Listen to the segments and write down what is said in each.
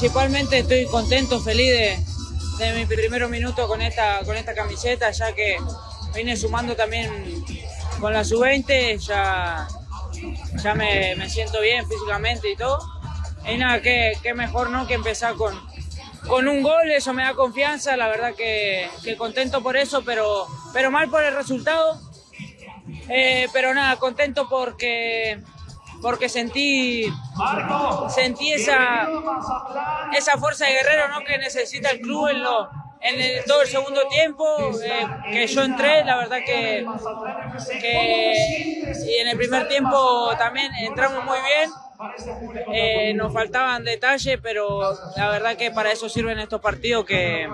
sinceramente estoy contento, feliz de, de mi primer minuto con esta, con esta camiseta, ya que vine sumando también con la sub-20, ya, ya me, me, siento bien físicamente y todo. Y nada, qué, qué mejor ¿no? que empezar con, con un gol, eso me da confianza, la verdad que, que contento por eso, pero, pero mal por el resultado. Eh, pero nada, contento porque porque sentí sentí esa esa fuerza de guerrero ¿no? que necesita el club en, lo, en el, todo el segundo tiempo eh, que yo entré la verdad que, que y en el primer tiempo también entramos muy bien eh, nos faltaban detalles pero la verdad que para eso sirven estos partidos que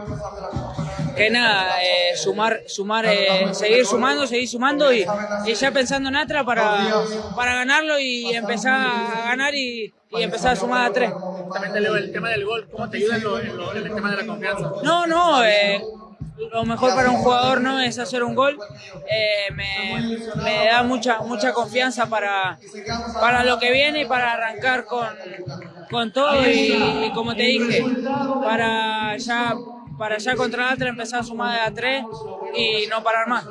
que nada, eh, sumar, sumar, eh, seguir sumando, seguir sumando y, y, ya pensando en Atra para, para ganarlo y empezar a ganar y, y empezar a sumar a tres. También el tema del gol, ¿cómo te ayuda en, lo, en, lo, en el tema de la confianza? No, no, eh, lo mejor para un jugador no es hacer un gol, eh, me, me, da mucha, mucha confianza para, para lo que viene y para arrancar con, con todo y, y como te dije, para ya para ya contra Atra empezar a sumar de a tres y no parar más.